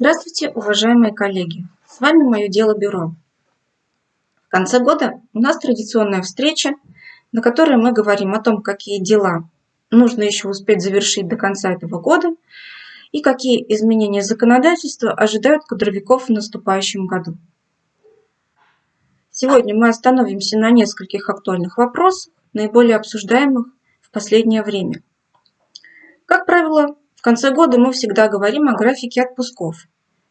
Здравствуйте, уважаемые коллеги! С вами «Мое дело бюро». В конце года у нас традиционная встреча, на которой мы говорим о том, какие дела нужно еще успеть завершить до конца этого года и какие изменения законодательства ожидают кадровиков в наступающем году. Сегодня мы остановимся на нескольких актуальных вопросах, наиболее обсуждаемых в последнее время. Как правило, в конце года мы всегда говорим о графике отпусков,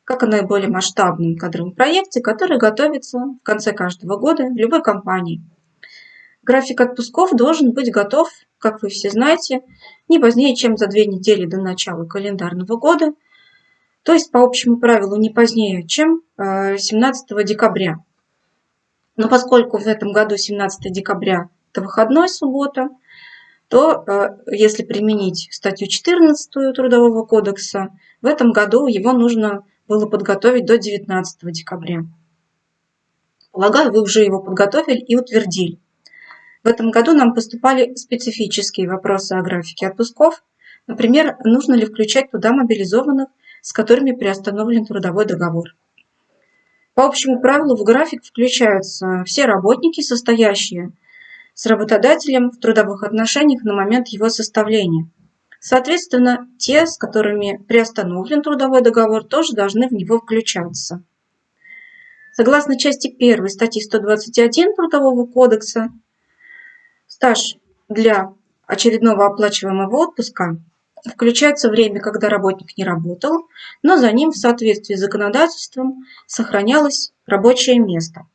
как о наиболее масштабном кадровом проекте, который готовится в конце каждого года в любой компании. График отпусков должен быть готов, как вы все знаете, не позднее, чем за две недели до начала календарного года, то есть по общему правилу не позднее, чем 17 э, декабря. Но поскольку в этом году 17 декабря – это выходной суббота, то э, если применить статью 14 Трудового кодекса, в этом году его нужно было подготовить до 19 декабря. Полагаю, вы уже его подготовили и утвердили. В этом году нам поступали специфические вопросы о графике отпусков. Например, нужно ли включать туда мобилизованных, с которыми приостановлен трудовой договор. По общему правилу в график включаются все работники, состоящие с работодателем в трудовых отношениях на момент его составления. Соответственно, те, с которыми приостановлен трудовой договор, тоже должны в него включаться. Согласно части 1 статьи 121 Трудового кодекса, стаж для очередного оплачиваемого отпуска включается время, когда работник не работал, но за ним в соответствии с законодательством сохранялось рабочее место.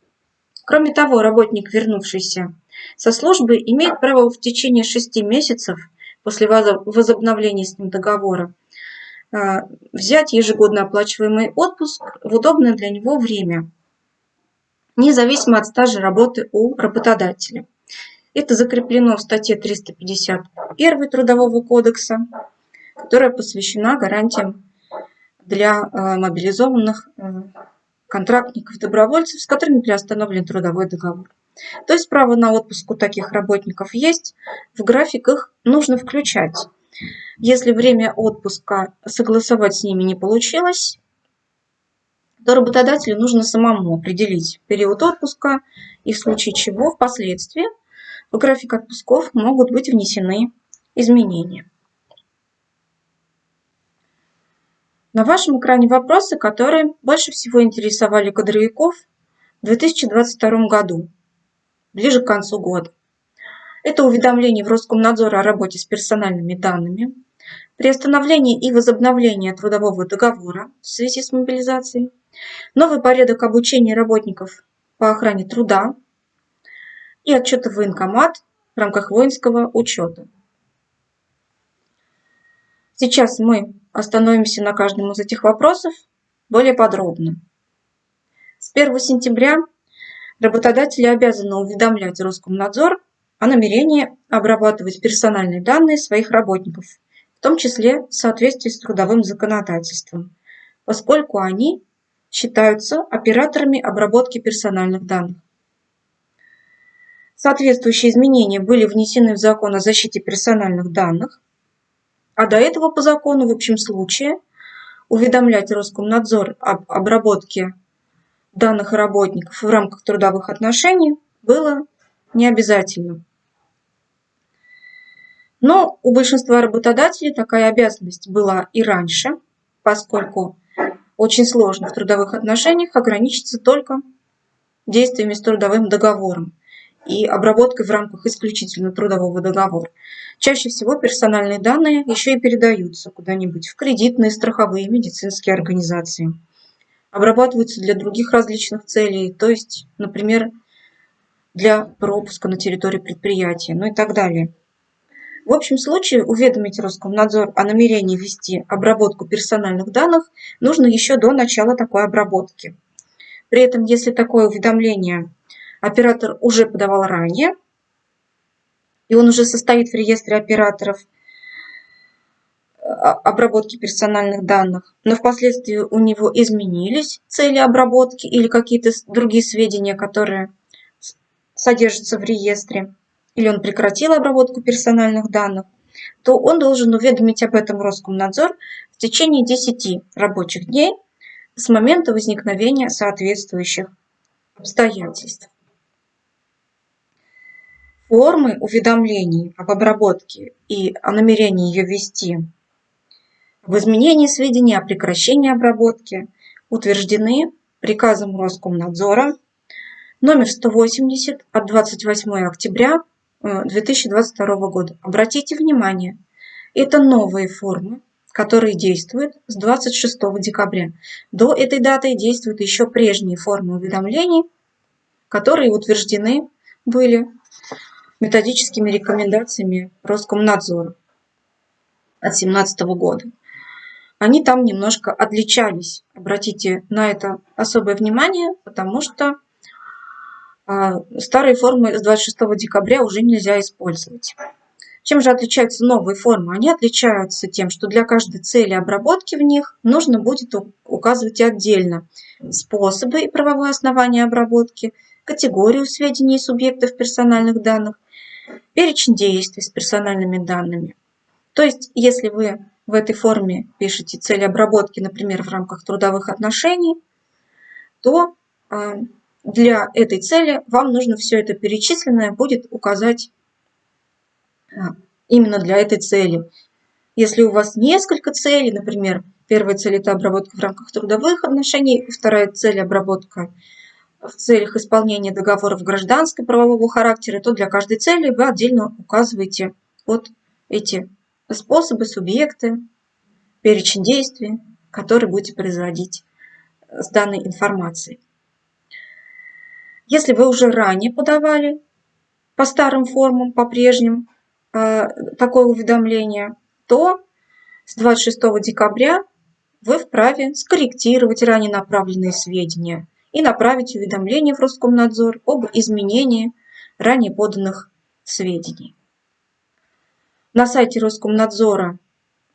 Кроме того, работник, вернувшийся со службы имеет право в течение шести месяцев после возобновления с ним договора а, взять ежегодно оплачиваемый отпуск в удобное для него время, независимо от стажа работы у работодателя. Это закреплено в статье 351 Трудового кодекса, которая посвящена гарантиям для а, мобилизованных а, контрактников-добровольцев, с которыми приостановлен трудовой договор. То есть право на отпуск у таких работников есть, в график их нужно включать. Если время отпуска согласовать с ними не получилось, то работодателю нужно самому определить период отпуска и в случае чего впоследствии в график отпусков могут быть внесены изменения. На вашем экране вопросы, которые больше всего интересовали кадровиков в 2022 году ближе к концу года. Это уведомление в Роскомнадзор о работе с персональными данными, приостановление и возобновление трудового договора в связи с мобилизацией, новый порядок обучения работников по охране труда и отчеты в военкомат в рамках воинского учета. Сейчас мы остановимся на каждом из этих вопросов более подробно. С 1 сентября Работодатели обязаны уведомлять Роскомнадзор о намерении обрабатывать персональные данные своих работников, в том числе в соответствии с трудовым законодательством, поскольку они считаются операторами обработки персональных данных. Соответствующие изменения были внесены в закон о защите персональных данных, а до этого по закону в общем случае уведомлять Роскомнадзор об обработке данных работников в рамках трудовых отношений было не обязательно. Но у большинства работодателей такая обязанность была и раньше, поскольку очень сложно в трудовых отношениях ограничиться только действиями с трудовым договором и обработкой в рамках исключительно трудового договора. Чаще всего персональные данные еще и передаются куда-нибудь в кредитные, страховые, медицинские организации обрабатываются для других различных целей, то есть, например, для пропуска на территории предприятия, ну и так далее. В общем случае уведомить Роскомнадзор о намерении вести обработку персональных данных нужно еще до начала такой обработки. При этом, если такое уведомление оператор уже подавал ранее, и он уже состоит в реестре операторов – обработки персональных данных, но впоследствии у него изменились цели обработки или какие-то другие сведения, которые содержатся в реестре, или он прекратил обработку персональных данных, то он должен уведомить об этом Роскомнадзор в течение 10 рабочих дней с момента возникновения соответствующих обстоятельств. Формы уведомлений об обработке и о намерении ее вести в изменении сведений о прекращении обработки утверждены приказом Роскомнадзора номер 180 от 28 октября 2022 э, года. Обратите внимание, это новые формы, которые действуют с 26 декабря. До этой даты действуют еще прежние формы уведомлений, которые утверждены были методическими рекомендациями Роскомнадзора от 2017 года. Они там немножко отличались. Обратите на это особое внимание, потому что а, старые формы с 26 декабря уже нельзя использовать. Чем же отличаются новые формы? Они отличаются тем, что для каждой цели обработки в них нужно будет указывать отдельно способы и правовые основания обработки, категорию сведений субъектов персональных данных, перечень действий с персональными данными. То есть, если вы в этой форме пишете цель обработки, например, в рамках трудовых отношений, то а, для этой цели вам нужно все это перечисленное будет указать а, именно для этой цели. Если у вас несколько целей, например, первая цель – это обработка в рамках трудовых отношений, вторая цель – обработка в целях исполнения договоров гражданского правового характера, то для каждой цели вы отдельно указываете вот эти способы, субъекты, перечень действий, которые будете производить с данной информацией. Если вы уже ранее подавали по старым формам, по прежним, э, такое уведомление, то с 26 декабря вы вправе скорректировать ранее направленные сведения и направить уведомление в Роскомнадзор об изменении ранее поданных сведений. На сайте Роскомнадзора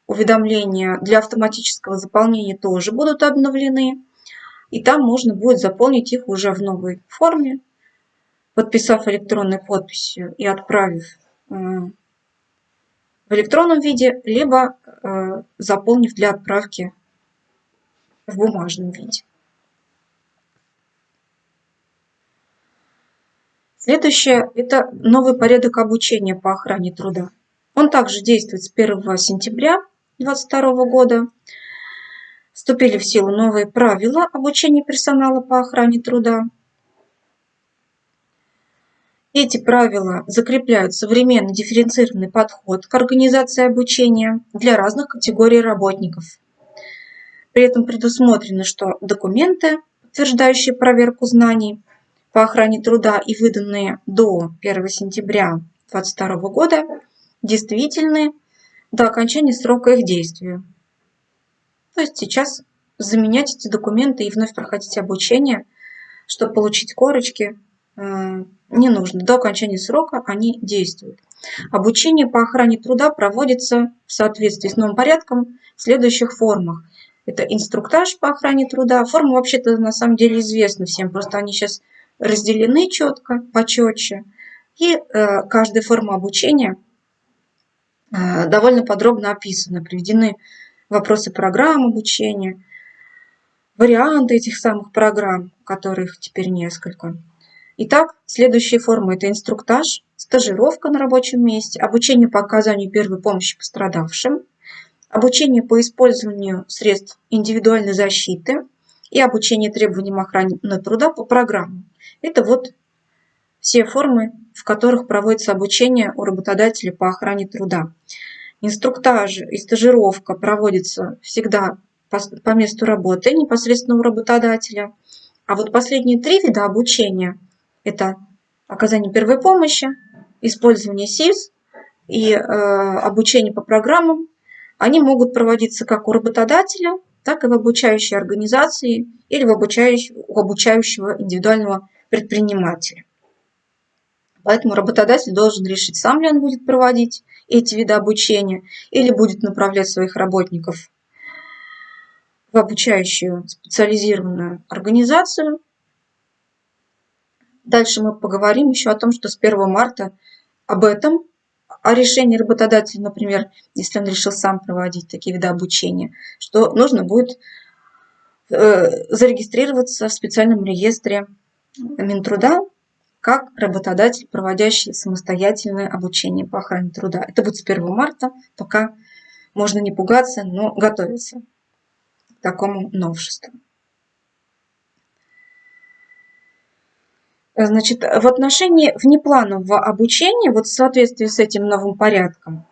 уведомления для автоматического заполнения тоже будут обновлены. И там можно будет заполнить их уже в новой форме, подписав электронной подписью и отправив э, в электронном виде, либо э, заполнив для отправки в бумажном виде. Следующее – это новый порядок обучения по охране труда. Он также действует с 1 сентября 2022 года. Вступили в силу новые правила обучения персонала по охране труда. Эти правила закрепляют современный дифференцированный подход к организации обучения для разных категорий работников. При этом предусмотрено, что документы, подтверждающие проверку знаний по охране труда и выданные до 1 сентября 2022 года, действительны до окончания срока их действия. То есть сейчас заменять эти документы и вновь проходить обучение, чтобы получить корочки, э, не нужно. До окончания срока они действуют. Обучение по охране труда проводится в соответствии с новым порядком в следующих формах. Это инструктаж по охране труда. Формы вообще-то на самом деле известны всем, просто они сейчас разделены четко, почетче. И э, каждая форма обучения – довольно подробно описаны, приведены вопросы программ обучения, варианты этих самых программ, которых теперь несколько. Итак, следующие формы – это инструктаж, стажировка на рабочем месте, обучение по оказанию первой помощи пострадавшим, обучение по использованию средств индивидуальной защиты и обучение требованиям охраны труда по программам. Это вот все формы, в которых проводится обучение у работодателя по охране труда. Инструктаж и стажировка проводятся всегда по, по месту работы непосредственно у работодателя. А вот последние три вида обучения – это оказание первой помощи, использование СИС и э, обучение по программам. Они могут проводиться как у работодателя, так и в обучающей организации или в обучающего, у обучающего индивидуального предпринимателя. Поэтому работодатель должен решить, сам ли он будет проводить эти виды обучения или будет направлять своих работников в обучающую специализированную организацию. Дальше мы поговорим еще о том, что с 1 марта об этом, о решении работодателя, например, если он решил сам проводить такие виды обучения, что нужно будет э, зарегистрироваться в специальном реестре Минтруда как работодатель, проводящий самостоятельное обучение по охране труда. Это будет с 1 марта, пока можно не пугаться, но готовиться к такому новшеству. Значит, в отношении внепланового обучения, вот в соответствии с этим новым порядком,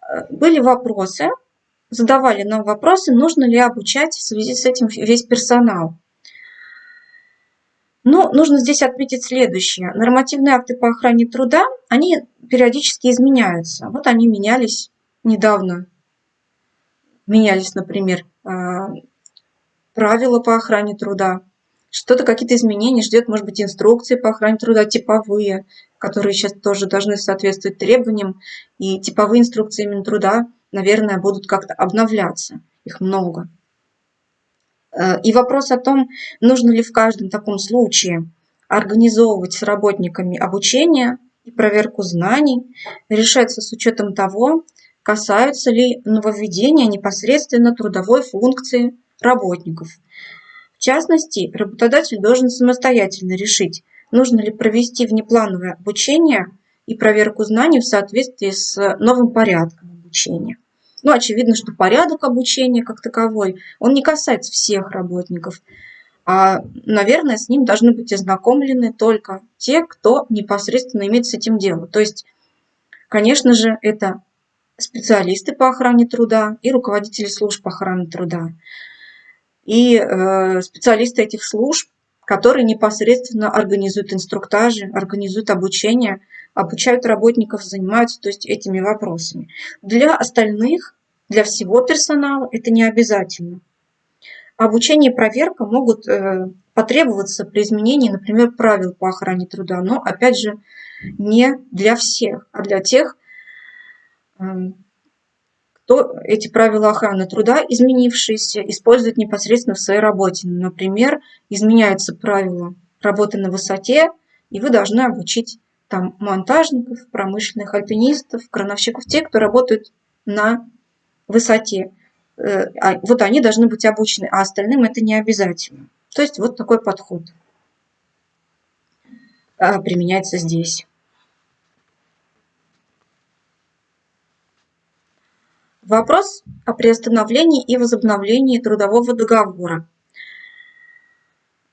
э, были вопросы, задавали нам вопросы, нужно ли обучать в связи с этим весь персонал. Но нужно здесь отметить следующее. Нормативные акты по охране труда, они периодически изменяются. Вот они менялись недавно. Менялись, например, а, правила по охране труда. Что-то, какие-то изменения ждет, может быть, инструкции по охране труда, типовые, которые сейчас тоже должны соответствовать требованиям. И типовые инструкции Минтруда, наверное, будут как-то обновляться. Их много. Э, и вопрос о том, нужно ли в каждом таком случае организовывать с работниками обучение и проверку знаний, решается с учетом того, касаются ли нововведения непосредственно трудовой функции работников. В частности, работодатель должен самостоятельно решить, нужно ли провести внеплановое обучение и проверку знаний в соответствии с новым порядком обучения. Ну, очевидно, что порядок обучения как таковой, он не касается всех работников. А, наверное, с ним должны быть ознакомлены только те, кто непосредственно имеет с этим дело. То есть, конечно же, это специалисты по охране труда и руководители служб охраны труда. И э, специалисты этих служб, которые непосредственно организуют инструктажи, организуют обучение обучают работников, занимаются то есть, этими вопросами. Для остальных, для всего персонала это не обязательно. Обучение и проверка могут э, потребоваться при изменении, например, правил по охране труда, но, опять же, не для всех, а для тех, э, кто эти правила охраны труда, изменившиеся, использует непосредственно в своей работе. Например, изменяются правила работы на высоте, и вы должны обучить там монтажников, промышленных альпинистов, крановщиков, те, кто работают на высоте. Э, а вот они должны быть обучены, а остальным это не обязательно. То есть вот такой подход а, применяется здесь. Вопрос о приостановлении и возобновлении трудового договора.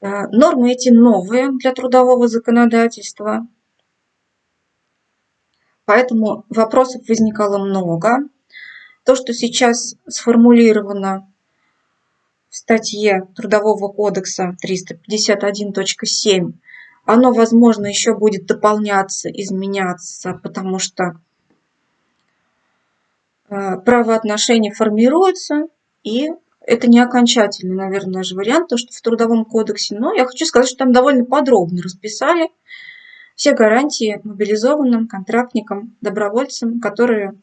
Э, нормы эти новые для трудового законодательства – Поэтому вопросов возникало много. То, что сейчас сформулировано в статье Трудового кодекса 351.7, оно, возможно, еще будет дополняться, изменяться, потому что э, правоотношения формируются, и это не окончательный, наверное, же вариант, то, что в Трудовом кодексе, но я хочу сказать, что там довольно подробно расписали все гарантии мобилизованным контрактникам, добровольцам, которые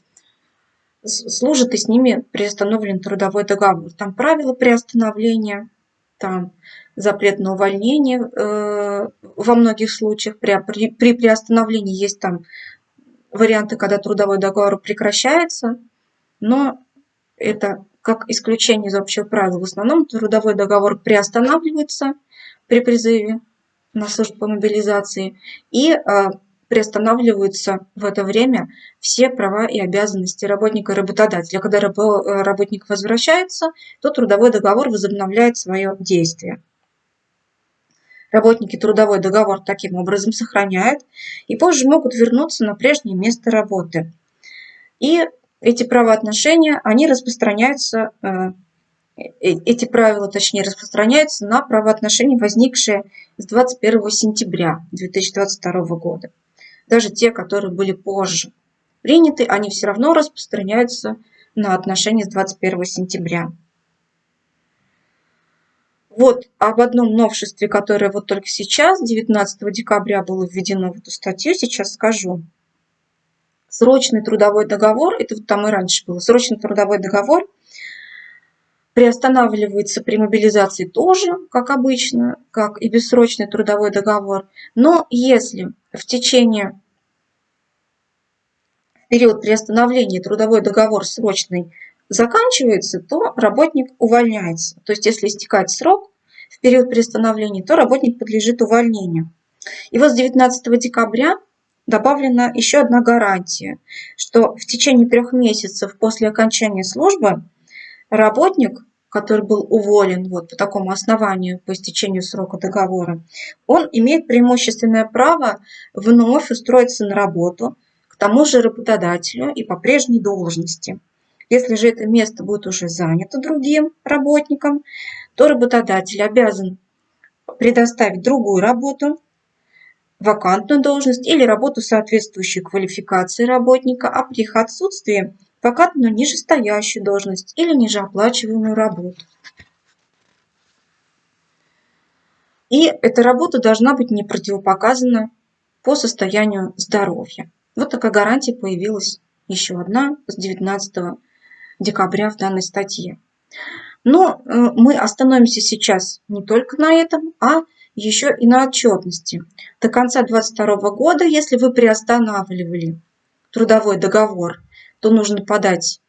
служат и с ними приостановлен трудовой договор. Там правила приостановления, там запрет на увольнение э, во многих случаях. При, при, при приостановлении есть там варианты, когда трудовой договор прекращается, но это как исключение из общего правила. В основном трудовой договор приостанавливается при призыве на службу по мобилизации, и а, приостанавливаются в это время все права и обязанности работника и работодателя. Когда э, работник возвращается, то трудовой договор возобновляет свое действие. Работники трудовой договор таким образом сохраняют и позже могут вернуться на прежнее место работы. И эти правоотношения, они распространяются э, эти правила, точнее, распространяются на правоотношения, возникшие с 21 сентября 2022 года. Даже те, которые были позже приняты, они все равно распространяются на отношения с 21 сентября. Вот об одном новшестве, которое вот только сейчас, 19 декабря, было введено в эту статью, сейчас скажу. Срочный трудовой договор, это вот там и раньше было, срочный трудовой договор приостанавливается при мобилизации тоже, как обычно, как и бессрочный трудовой договор. Но если в течение в период приостановления трудовой договор срочный заканчивается, то работник увольняется. То есть если истекает срок в период приостановления, то работник подлежит увольнению. И вот с 19 декабря добавлена еще одна гарантия, что в течение трех месяцев после окончания службы работник, который был уволен вот по такому основанию по истечению срока договора, он имеет преимущественное право вновь устроиться на работу к тому же работодателю и по прежней должности. Если же это место будет уже занято другим работником, то работодатель обязан предоставить другую работу, вакантную должность или работу соответствующей квалификации работника, а при их отсутствии вакантную нижестоящую должность или нижеоплачиваемую работу. И эта работа должна быть не противопоказана по состоянию здоровья. Вот такая гарантия появилась еще одна с 19 декабря в данной статье. Но э, мы остановимся сейчас не только на этом, а еще и на отчетности. До конца 2022 года, если вы приостанавливали трудовой договор, то нужно подать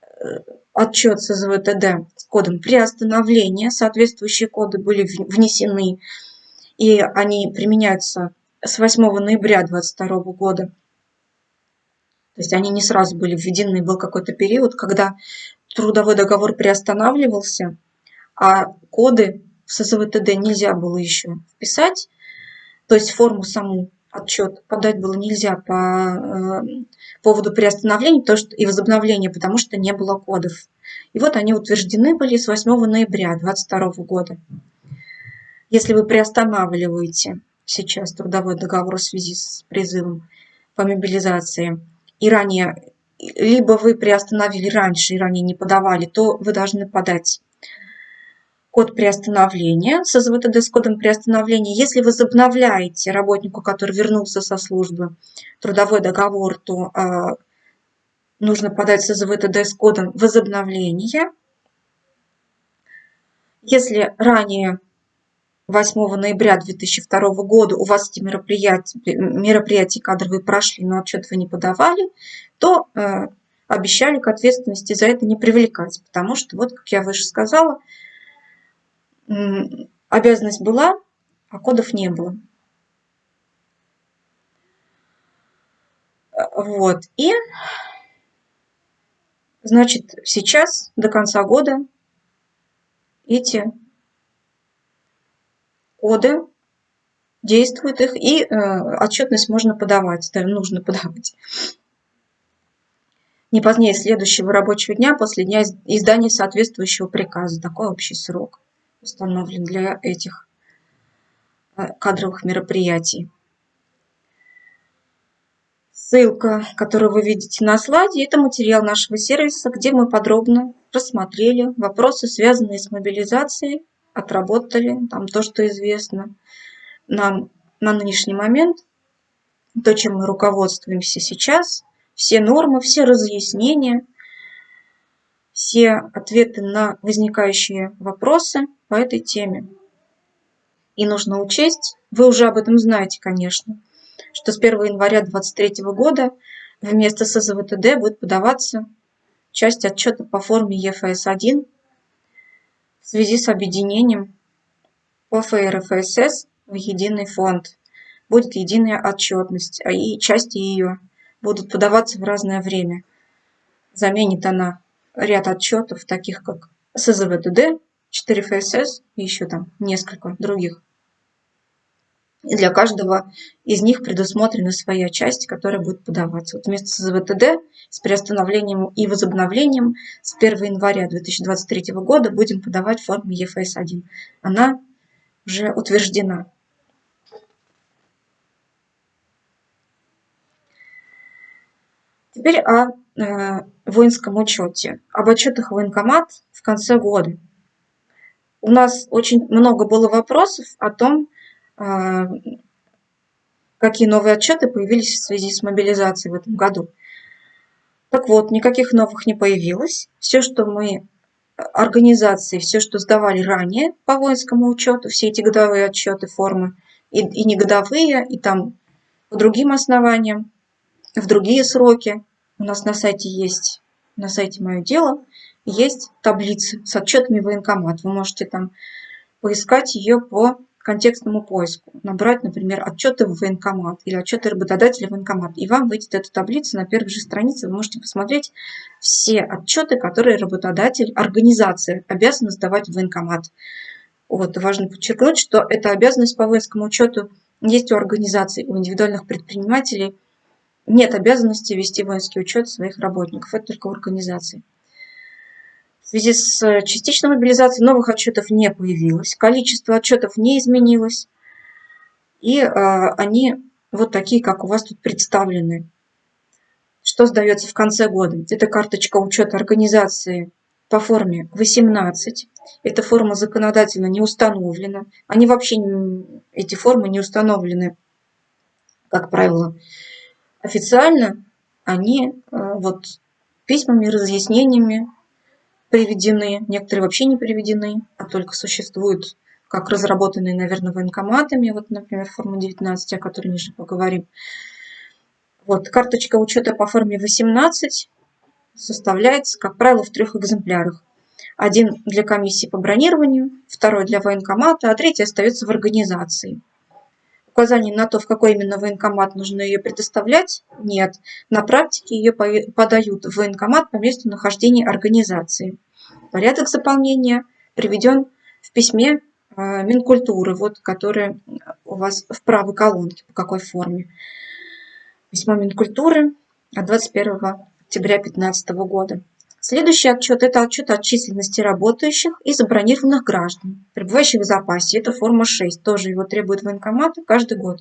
э, отчет с СВТД с кодом приостановления. Соответствующие коды были внесены, и они применяются с 8 ноября 2022 года. То есть они не сразу были введены, был какой-то период, когда трудовой договор приостанавливался, а коды в СЗВТД нельзя было еще вписать, то есть форму саму отчет подать было нельзя по э, поводу приостановления то, что, и возобновления, потому что не было кодов. И вот они утверждены были с 8 ноября 2022 года. Если вы приостанавливаете сейчас трудовой договор в связи с призывом по мобилизации, и ранее, либо вы приостановили раньше и ранее не подавали, то вы должны подать код приостановления с СВТД с кодом приостановления. Если вы возобновляете работнику, который вернулся со службы, трудовой договор, то э, нужно подать с СВТД с кодом возобновления. Если ранее 8 ноября 2002 года у вас эти мероприятия, мероприятия кадровые прошли, но отчет вы не подавали, то э, обещали к ответственности за это не привлекать, потому что, вот как я выше сказала, обязанность была, а кодов не было. Вот. И, значит, сейчас до конца года эти коды действуют их, и э, отчетность можно подавать, да, нужно подавать. Не позднее следующего рабочего дня после дня издания соответствующего приказа. Такой общий срок установлен для этих э, кадровых мероприятий. Ссылка, которую вы видите на слайде, это материал нашего сервиса, где мы подробно рассмотрели вопросы, связанные с мобилизацией, отработали там то, что известно нам на нынешний момент, то, чем мы руководствуемся сейчас, все нормы, все разъяснения, все ответы на возникающие вопросы по этой теме. И нужно учесть, вы уже об этом знаете, конечно, что с 1 января 2023 года вместо СЗВТД будет подаваться часть отчета по форме ЕФС-1 в связи с объединением ОФРФСС в единый фонд. Будет единая отчетность, а и части ее будут подаваться в разное время. Заменит она ряд отчетов, таких как СЗВТД, 4ФСС и еще там несколько других. И для каждого из них предусмотрена своя часть, которая будет подаваться. Вот вместо СЗВТД с приостановлением и возобновлением с 1 января 2023 года будем подавать в форме ЕФС-1. Она уже утверждена. Теперь о э, воинском учете, об отчетах военкомат в конце года у нас очень много было вопросов о том, а, какие новые отчеты появились в связи с мобилизацией в этом году. Так вот, никаких новых не появилось. Все, что мы организации, все, что сдавали ранее по воинскому учету, все эти годовые отчеты, формы, и, и не годовые, и там по другим основаниям, в другие сроки, у нас на сайте есть, на сайте «Мое дело», есть таблицы с отчетами военкомат. Вы можете там поискать ее по контекстному поиску. Набрать, например, отчеты в военкомат или отчеты работодателя в военкомат. И вам выйдет эта таблица на первой же странице. Вы можете посмотреть все отчеты, которые работодатель, организация обязана сдавать в военкомат. Вот, важно подчеркнуть, что эта обязанность по воинскому учету есть у организаций, у индивидуальных предпринимателей. Нет обязанности вести воинский учет своих работников, это только у организаций. В связи с частичной мобилизацией новых отчетов не появилось, количество отчетов не изменилось, и э, они вот такие, как у вас тут представлены. Что сдается в конце года? Это карточка учета организации по форме 18. Эта форма законодательно не установлена. Они вообще, эти формы не установлены, как правило, официально. Они э, вот письмами, разъяснениями приведены. Некоторые вообще не приведены, а только существуют как разработанные, наверное, военкоматами. Вот, например, форма 19, о которой ниже поговорим. Вот, карточка учета по форме 18 составляется, как правило, в трех экземплярах. Один для комиссии по бронированию, второй для военкомата, а третий остается в организации. Указаний на то, в какой именно военкомат нужно ее предоставлять, нет. На практике ее подают в военкомат по месту нахождения организации. Порядок заполнения приведен в письме а, Минкультуры, вот, которое у вас в правой колонке, по какой форме. Письмо Минкультуры от 21 октября 2015 года. Следующий отчет – это отчет о численности работающих и забронированных граждан, пребывающих в запасе. Это форма 6, тоже его требует военкомат каждый год.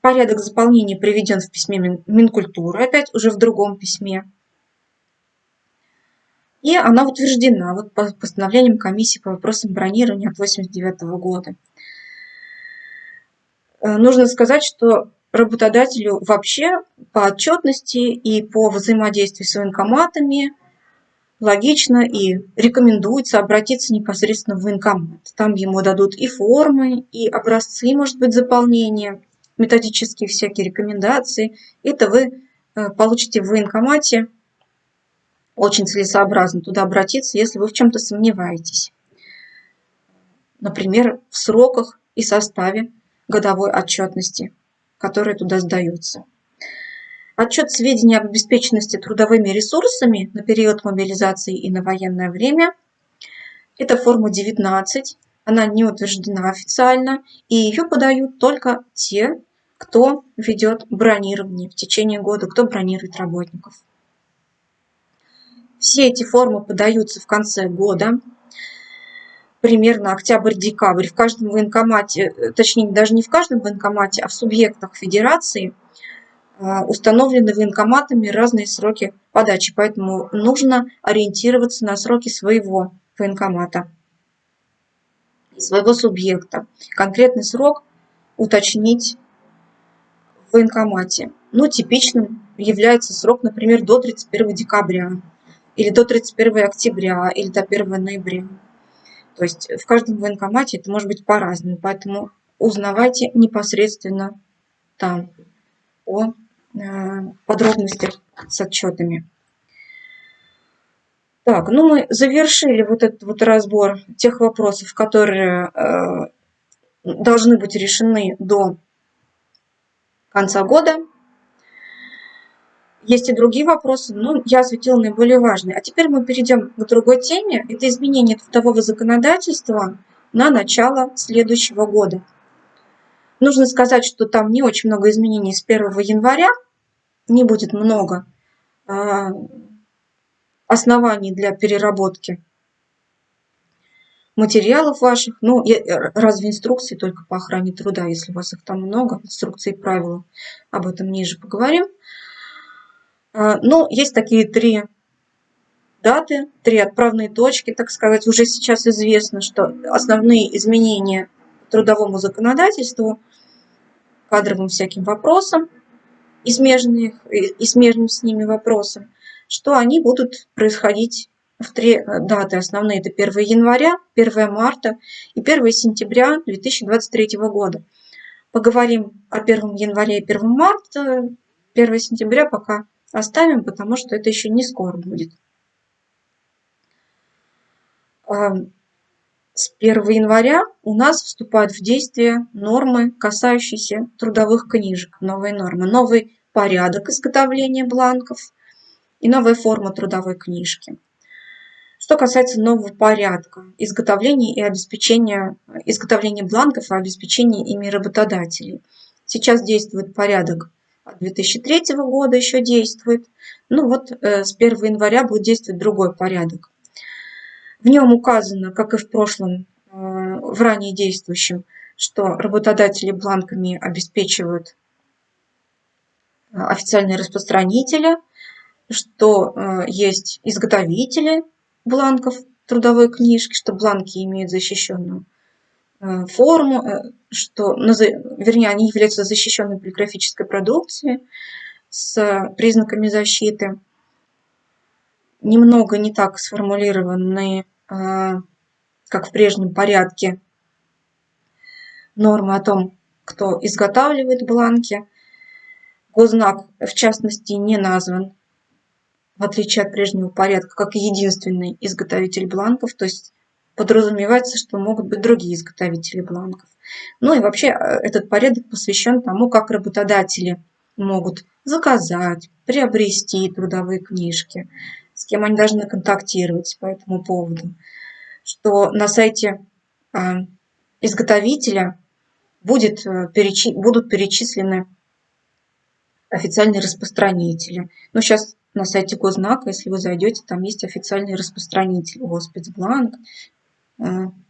Порядок заполнения приведен в письме Минкультуры, опять уже в другом письме. И она утверждена вот по постановлением комиссии по вопросам бронирования от 1989 года. Э, нужно сказать, что работодателю вообще по отчетности и по взаимодействию с военкоматами логично и рекомендуется обратиться непосредственно в военкомат. Там ему дадут и формы, и образцы, может быть, заполнения, методические всякие рекомендации. Это вы э, получите в военкомате. Очень целесообразно туда обратиться, если вы в чем-то сомневаетесь. Например, в сроках и составе годовой отчетности которые туда сдаются. Отчет сведений об обеспеченности трудовыми ресурсами на период мобилизации и на военное время. Это форма 19. Она не утверждена официально, и ее подают только те, кто ведет бронирование в течение года, кто бронирует работников. Все эти формы подаются в конце года примерно октябрь-декабрь в каждом военкомате, э, точнее даже не в каждом военкомате, а в субъектах федерации э, установлены военкоматами разные сроки подачи, поэтому нужно ориентироваться на сроки своего военкомата, своего субъекта. Конкретный срок уточнить в военкомате. Ну, типичным является срок, например, до 31 декабря, или до 31 октября, или до 1 ноября. То есть в каждом военкомате это может быть по-разному, поэтому узнавайте непосредственно там о э, подробностях с отчетами. Так, ну мы завершили вот этот вот разбор тех вопросов, которые э, должны быть решены до конца года. Есть и другие вопросы, но я осветила наиболее важные. А теперь мы перейдем к другой теме. Это изменение трудового законодательства на начало следующего года. Нужно сказать, что там не очень много изменений с 1 января, не будет много а, оснований для переработки материалов ваших, ну, разве инструкции только по охране труда, если у вас их там много, инструкции и правила, об этом ниже поговорим. А, ну, есть такие три даты, три отправные точки, так сказать. Уже сейчас известно, что основные изменения трудовому законодательству, кадровым всяким вопросам и смежных, и смежным с ними вопросам, что они будут происходить в три даты основные. Это 1 января, 1 марта и 1 сентября 2023 года. Поговорим о 1 январе и 1 марта, 1 сентября пока оставим, потому что это еще не скоро будет. с 1 января у нас вступают в действие нормы, касающиеся трудовых книжек, новые нормы, новый порядок изготовления бланков и новая форма трудовой книжки. Что касается нового порядка изготовления и обеспечения изготовления бланков и обеспечения ими работодателей. Сейчас действует порядок 2003 года еще действует. Ну вот э, с 1 января будет действовать другой порядок. В нем указано, как и в прошлом, э, в ранее действующем, что работодатели бланками обеспечивают э, официальные распространители, что есть изготовители бланков трудовой книжки, что бланки имеют защищенную форму, что, вернее, они являются защищенной полиграфической продукцией с признаками защиты немного не так сформулированы, а, как в прежнем порядке, нормы о том, кто изготавливает бланки. Гознак, в частности, не назван, в отличие от прежнего порядка, как единственный изготовитель бланков, то есть подразумевается, что могут быть другие изготовители бланков. Ну и вообще э, этот порядок посвящен тому, как работодатели могут заказать, приобрести трудовые книжки, с кем они должны контактировать по этому поводу, что на сайте а, изготовителя будет, э, будут перечислены официальные распространители. Ну, сейчас на сайте Гознака, если вы зайдете, там есть официальный распространитель, Госпецбланк, э,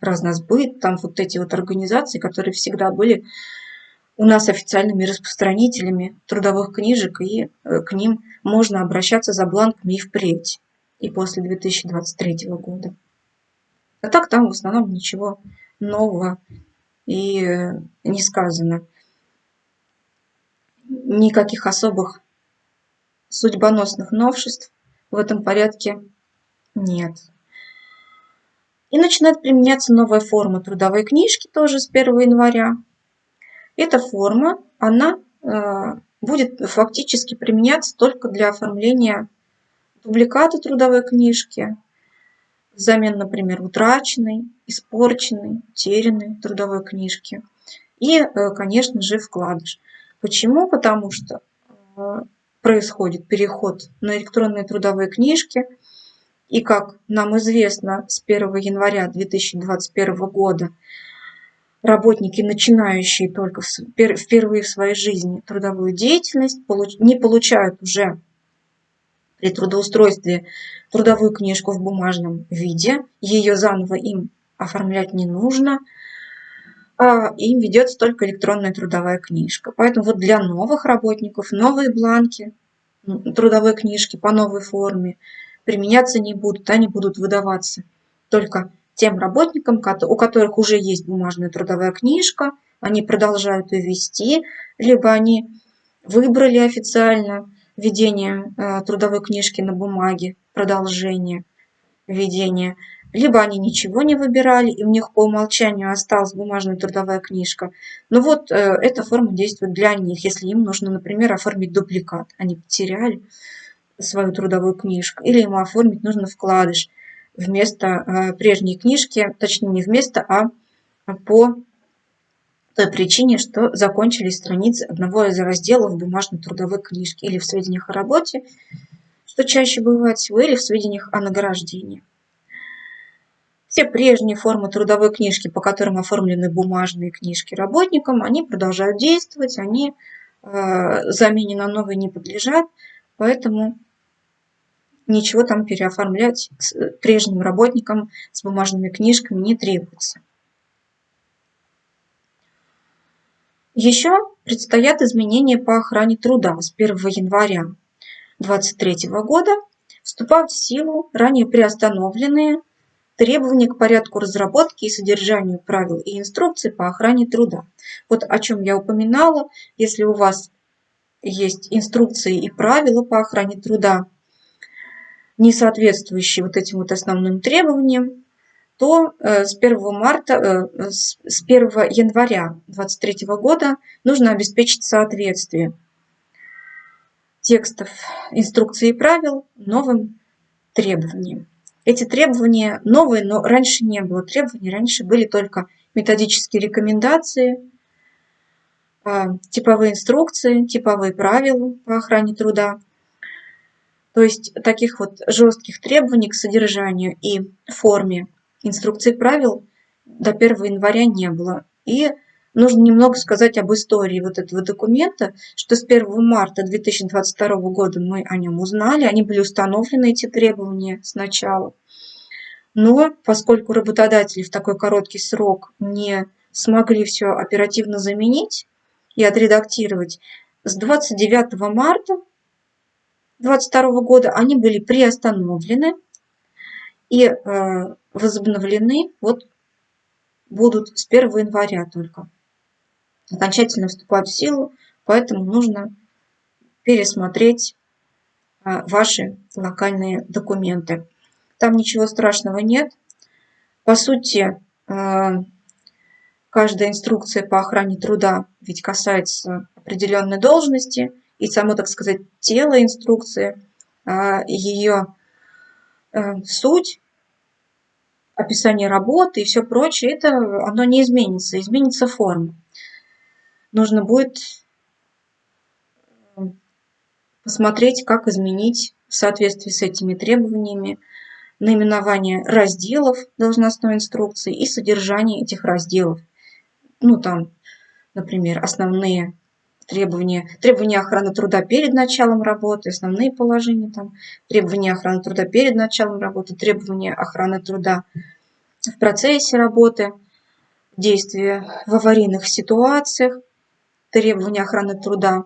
Разносбыт, там вот эти вот организации, которые всегда были у нас официальными распространителями трудовых книжек, и э, к ним можно обращаться за бланками и впредь, и после 2023 года. А так там в основном ничего нового и э, не сказано. Никаких особых судьбоносных новшеств в этом порядке нет. И начинает применяться новая форма трудовой книжки тоже с 1 января. Эта форма, она э, будет фактически применяться только для оформления дубликата трудовой книжки, взамен, например, утраченной, испорченной, утерянной трудовой книжки. И, э, конечно же, вкладыш. Почему? Потому что э, происходит переход на электронные трудовые книжки. И, как нам известно, с 1 января 2021 года работники, начинающие только впервые в своей жизни трудовую деятельность, не получают уже при трудоустройстве трудовую книжку в бумажном виде. Ее заново им оформлять не нужно. А им ведется только электронная трудовая книжка. Поэтому вот для новых работников новые бланки трудовой книжки по новой форме применяться не будут, они будут выдаваться только тем работникам, у которых уже есть бумажная трудовая книжка, они продолжают ее вести, либо они выбрали официально ведение э, трудовой книжки на бумаге, продолжение ведения, либо они ничего не выбирали, и у них по умолчанию осталась бумажная трудовая книжка. Но вот э, эта форма действует для них, если им нужно, например, оформить дубликат. Они потеряли свою трудовую книжку, или им оформить нужно вкладыш вместо э, прежней книжки, точнее не вместо, а по той причине, что закончились страницы одного из разделов бумажной трудовой книжки или в сведениях о работе, что чаще бывает всего, или в сведениях о награждении. Все прежние формы трудовой книжки, по которым оформлены бумажные книжки работникам, они продолжают действовать, они э, замене на новые не подлежат, поэтому ничего там переоформлять прежним работникам с бумажными книжками не требуется. Еще предстоят изменения по охране труда с 1 января 2023 года. Вступают в силу ранее приостановленные требования к порядку разработки и содержанию правил и инструкций по охране труда. Вот о чем я упоминала. Если у вас есть инструкции и правила по охране труда, не соответствующие вот этим вот основным требованиям, то э, с 1, марта, э, с 1 января 2023 года нужно обеспечить соответствие текстов инструкции и правил новым требованиям. Эти требования новые, но раньше не было требований, раньше были только методические рекомендации, а, типовые инструкции, типовые правила по охране труда. То есть таких вот жестких требований к содержанию и форме инструкций правил до 1 января не было. И нужно немного сказать об истории вот этого документа, что с 1 марта 2022 года мы о нем узнали, они были установлены, эти требования сначала. Но поскольку работодатели в такой короткий срок не смогли все оперативно заменить и отредактировать, с 29 марта 2022 года они были приостановлены и э, возобновлены вот будут с 1 января только. Окончательно вступают в силу, поэтому нужно пересмотреть а, ваши локальные документы. Там ничего страшного нет. По сути, а, каждая инструкция по охране труда ведь касается определенной должности, и само, так сказать, тело инструкции, а, ее суть описание работы и все прочее, это оно не изменится, изменится форма. Нужно будет посмотреть, как изменить в соответствии с этими требованиями наименование разделов должностной инструкции и содержание этих разделов. Ну, там, например, основные требования, требования охраны труда перед началом работы, основные положения, там, требования охраны труда перед началом работы, требования охраны труда в процессе работы, действия в аварийных ситуациях, требования охраны труда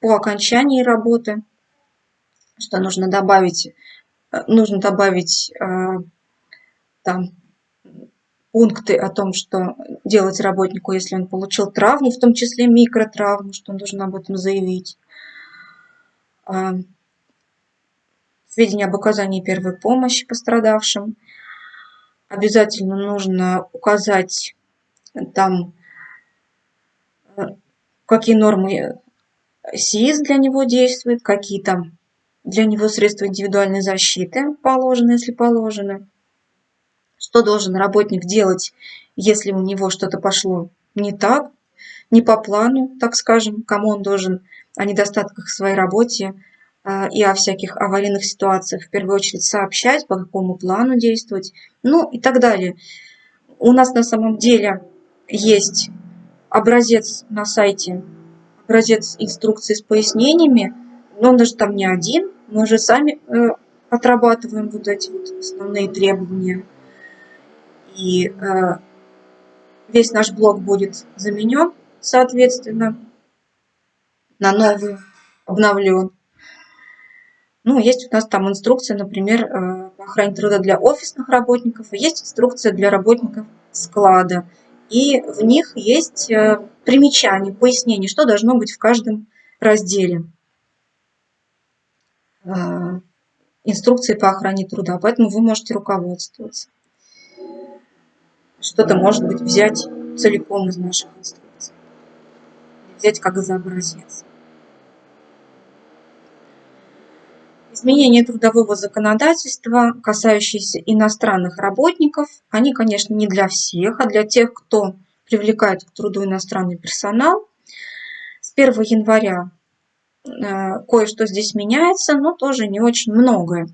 по окончании работы, что нужно добавить, нужно добавить э, там пункты о том, что делать работнику, если он получил травму, в том числе микротравму, что он должен об этом заявить. А, сведения об оказании первой помощи пострадавшим. Обязательно нужно указать там, э, какие нормы СИЗ для него действуют, какие там для него средства индивидуальной защиты положены, если положены что должен работник делать, если у него что-то пошло не так, не по плану, так скажем, кому он должен о недостатках в своей работе а, и о всяких аварийных ситуациях в первую очередь сообщать, по какому плану действовать, ну и так далее. У нас на самом деле есть образец на сайте, образец инструкции с пояснениями, но он даже там не один, мы уже сами э, отрабатываем вот эти вот основные требования и э, весь наш блок будет заменен, соответственно, на новый, обновлен. Ну, есть у нас там инструкция, например, э, по охране труда для офисных работников, есть инструкция для работников склада. И в них есть э, примечания, пояснения, что должно быть в каждом разделе инструкции по охране труда. Поэтому вы можете руководствоваться что-то, может быть, взять целиком из наших инструкций. Взять как за образец. Изменения трудового законодательства, касающиеся иностранных работников, они, конечно, не для всех, а для тех, кто привлекает к труду иностранный персонал. С 1 января э, кое-что здесь меняется, но тоже не очень многое.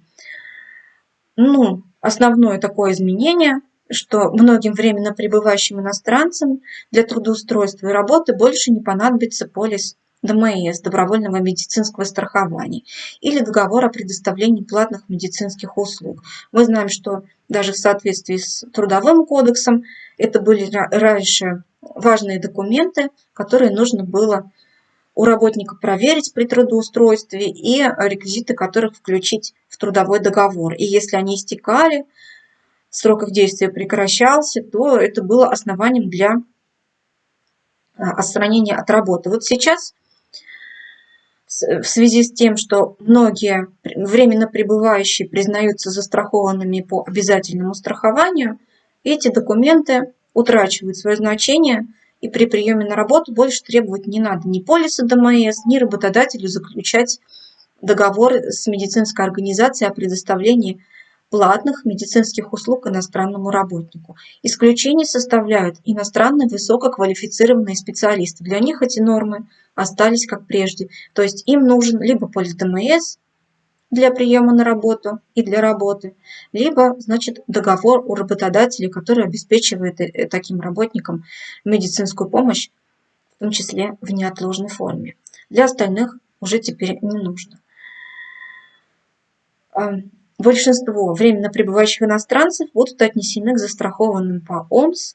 Ну, основное такое изменение что многим временно пребывающим иностранцам для трудоустройства и работы больше не понадобится полис ДМС, добровольного медицинского страхования, или договор о предоставлении платных медицинских услуг. Мы знаем, что даже в соответствии с Трудовым кодексом это были раньше важные документы, которые нужно было у работника проверить при трудоустройстве и реквизиты которых включить в трудовой договор. И если они истекали, срок их действия прекращался, то это было основанием для а, отстранения от работы. Вот сейчас в связи с тем, что многие временно пребывающие признаются застрахованными по обязательному страхованию, эти документы утрачивают свое значение, и при приеме на работу больше требовать не надо ни полиса ДМС, ни работодателю заключать договор с медицинской организацией о предоставлении платных медицинских услуг иностранному работнику. Исключение составляют иностранные высококвалифицированные специалисты. Для них эти нормы остались как прежде. То есть им нужен либо полис ДМС для приема на работу и для работы, либо, значит, договор у работодателя, который обеспечивает э, таким работникам медицинскую помощь, в том числе в неотложной форме. Для остальных уже теперь не нужно. Большинство временно пребывающих иностранцев будут отнесены к застрахованным по ОМС,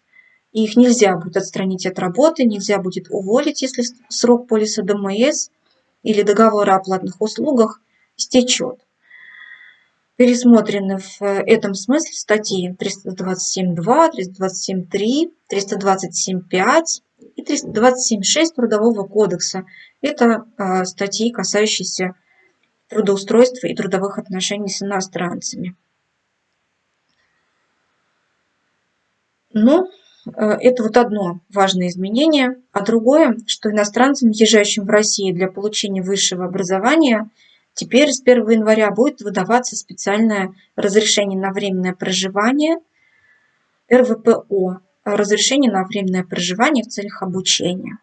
их нельзя будет отстранить от работы, нельзя будет уволить, если срок полиса ДМС или договора о платных услугах стечет. Пересмотрены в этом смысле статьи 327.2, 327.3, 327.5 и 327.6 Трудового кодекса. Это а, статьи, касающиеся трудоустройства и трудовых отношений с иностранцами. Ну, э, это вот одно важное изменение. А другое, что иностранцам, въезжающим в Россию для получения высшего образования, теперь с 1 января будет выдаваться специальное разрешение на временное проживание РВПО, разрешение на временное проживание в целях обучения.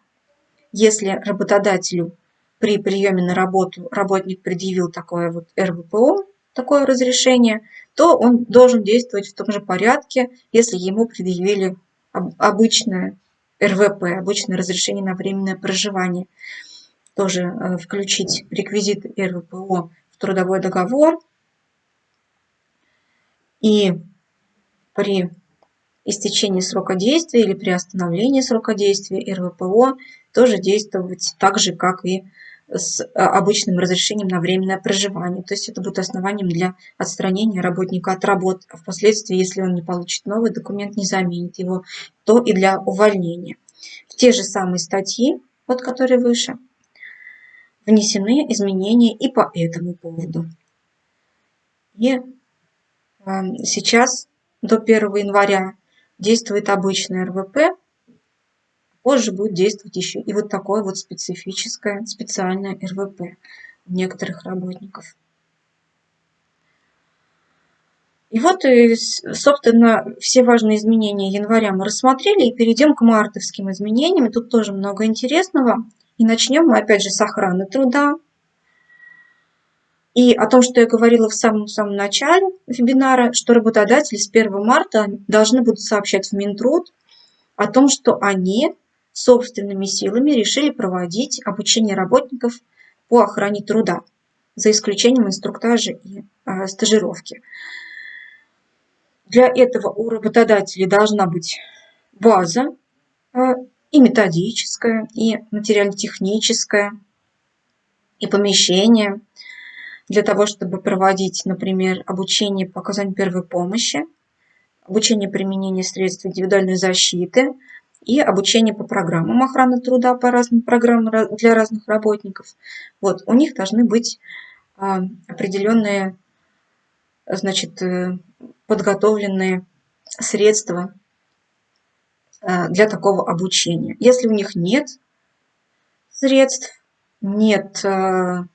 Если работодателю при приеме на работу работник предъявил такое вот РВПО, такое разрешение, то он должен действовать в том же порядке, если ему предъявили обычное РВП, обычное разрешение на временное проживание. Тоже э, включить реквизит РВПО в трудовой договор. И при истечении срока действия или при остановлении срока действия РВПО тоже действовать так же, как и с а, обычным разрешением на временное проживание. То есть это будет основанием для отстранения работника от работы. А впоследствии, если он не получит новый документ, не заменит его, то и для увольнения. В те же самые статьи, вот которые выше, внесены изменения и по этому поводу. И э, сейчас до 1 января действует обычный РВП, Позже будет действовать еще и вот такое вот специфическое, специальное РВП у некоторых работников. И вот, э, собственно, все важные изменения января мы рассмотрели и перейдем к мартовским изменениям. И тут тоже много интересного. И начнем мы опять же с охраны труда. И о том, что я говорила в самом-самом начале вебинара, что работодатели с 1 марта должны будут сообщать в Минтруд о том, что они собственными силами решили проводить обучение работников по охране труда, за исключением инструктажа и э, стажировки. Для этого у работодателей должна быть база э, и методическая, и материально-техническая, и помещение для того, чтобы проводить, например, обучение по оказанию первой помощи, обучение применения средств индивидуальной защиты, и обучение по программам охраны труда, по разным программам для разных работников. Вот, у них должны быть а, определенные значит, э, подготовленные средства а, для такого обучения. Если у них нет средств, нет, а,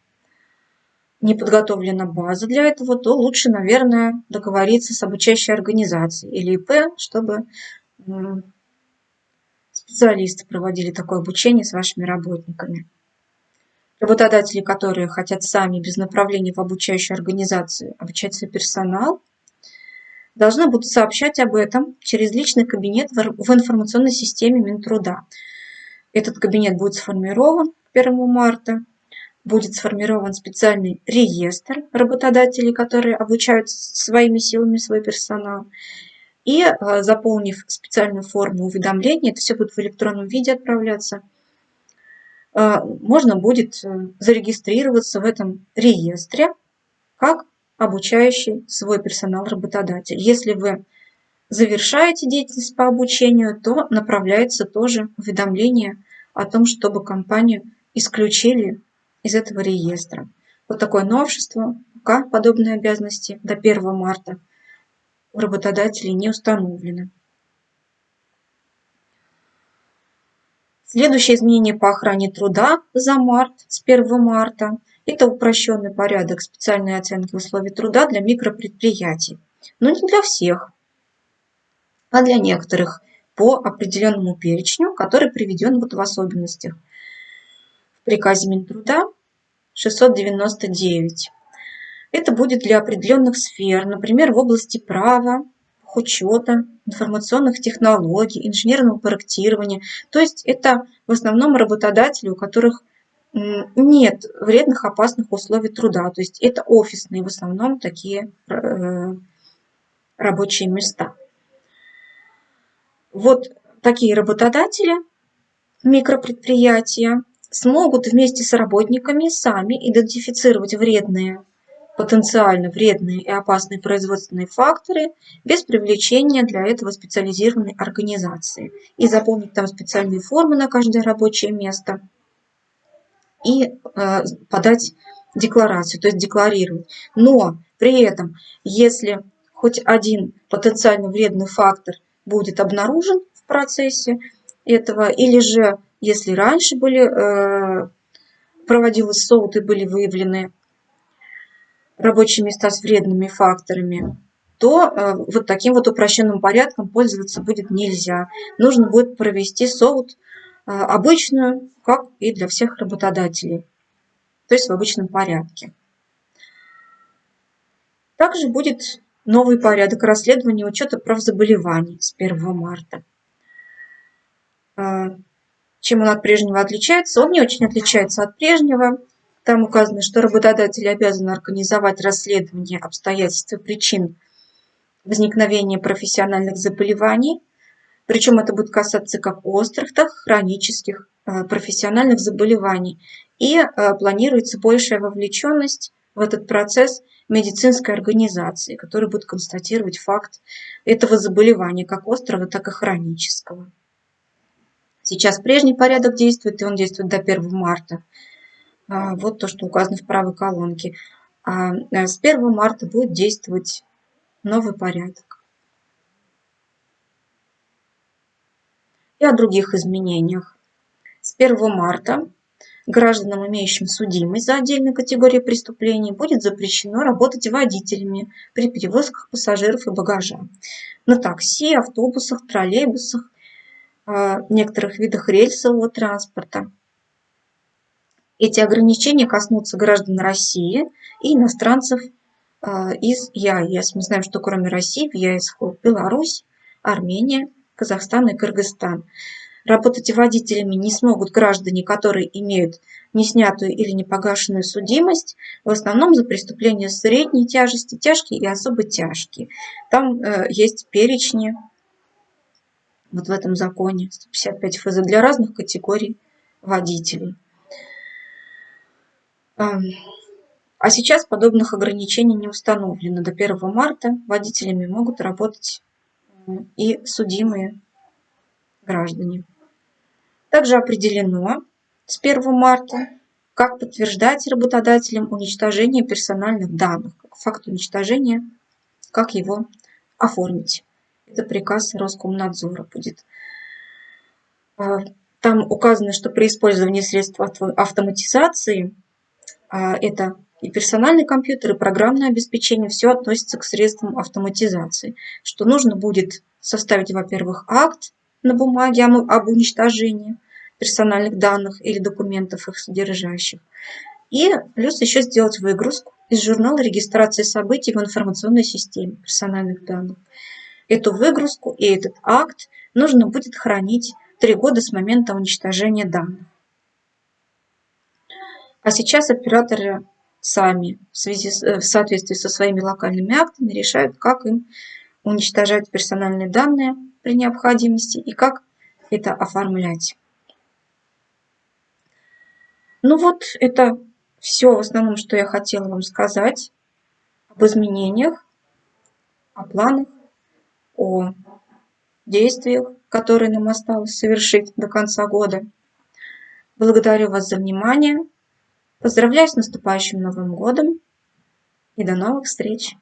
не подготовлена база для этого, то лучше, наверное, договориться с обучающей организацией или ИП, чтобы специалисты проводили такое обучение с вашими работниками. Работодатели, которые хотят сами без направления в обучающую организацию обучать свой персонал, должны будут сообщать об этом через личный кабинет в информационной системе Минтруда. Этот кабинет будет сформирован 1 марта, будет сформирован специальный реестр работодателей, которые обучают своими силами свой персонал. И э, заполнив специальную форму уведомления, это все будет в электронном виде отправляться, э, можно будет э, зарегистрироваться в этом реестре как обучающий свой персонал работодатель. Если вы завершаете деятельность по обучению, то направляется тоже уведомление о том, чтобы компанию исключили из этого реестра. Вот такое новшество, пока подобные обязанности до 1 марта – у работодателей не установлены. Следующее изменение по охране труда за март, с 1 марта, это упрощенный порядок специальной оценки условий труда для микропредприятий. но не для всех, а для некоторых по определенному перечню, который приведен вот в особенностях в приказе Минтруда 699. Это будет для определенных сфер, например, в области права, учета, информационных технологий, инженерного проектирования. То есть это в основном работодатели, у которых нет вредных, опасных условий труда. То есть это офисные в основном такие э, рабочие места. Вот такие работодатели, микропредприятия, смогут вместе с работниками сами идентифицировать вредные потенциально вредные и опасные производственные факторы без привлечения для этого специализированной организации. И заполнить там специальные формы на каждое рабочее место и э, подать декларацию, то есть декларировать. Но при этом, если хоть один потенциально вредный фактор будет обнаружен в процессе этого, или же если раньше были, э, проводилось СОУТ и были выявлены рабочие места с вредными факторами, то э, вот таким вот упрощенным порядком пользоваться будет нельзя. Нужно будет провести СОУТ э, обычную, как и для всех работодателей, то есть в обычном порядке. Также будет новый порядок расследования учета прав заболеваний с 1 марта. Э, чем он от прежнего отличается? Он не очень отличается от прежнего. Там указано, что работодатель обязан организовать расследование обстоятельств и причин возникновения профессиональных заболеваний. Причем это будет касаться как острых, так и хронических э, профессиональных заболеваний. И э, планируется большая вовлеченность в этот процесс медицинской организации, которая будет констатировать факт этого заболевания, как острого, так и хронического. Сейчас прежний порядок действует, и он действует до 1 марта. А, вот то, что указано в правой колонке. А, э, с 1 марта будет действовать новый порядок. И о других изменениях. С 1 марта гражданам, имеющим судимость за отдельную категорию преступлений, будет запрещено работать водителями при перевозках пассажиров и багажа на такси, автобусах, троллейбусах, а, некоторых видах рельсового транспорта. Эти ограничения коснутся граждан России и иностранцев а, из ЕАЭС. Мы знаем, что кроме России в ЕАЭС входят Беларусь, Армения, Казахстан и Кыргызстан. Работать водителями не смогут граждане, которые имеют неснятую или непогашенную судимость, в основном за преступления средней тяжести, тяжкие и особо тяжкие. Там э, есть перечни вот в этом законе 155 ФЗ для разных категорий водителей. А сейчас подобных ограничений не установлено. До 1 марта водителями могут работать и судимые граждане. Также определено с 1 марта, как подтверждать работодателям уничтожение персональных данных, факт уничтожения, как его оформить. Это приказ Роскомнадзора будет. А, там указано, что при использовании средств автоматизации это и персональный компьютер, и программное обеспечение, все относится к средствам автоматизации. Что нужно будет составить, во-первых, акт на бумаге об уничтожении персональных данных или документов их содержащих. И плюс еще сделать выгрузку из журнала регистрации событий в информационной системе персональных данных. Эту выгрузку и этот акт нужно будет хранить три года с момента уничтожения данных. А сейчас операторы сами в, связи с, э, в соответствии со своими локальными актами решают, как им уничтожать персональные данные при необходимости и как это оформлять. Ну вот, это все в основном, что я хотела вам сказать об изменениях, о планах, о действиях, которые нам осталось совершить до конца года. Благодарю вас за внимание. Поздравляю с наступающим Новым годом и до новых встреч!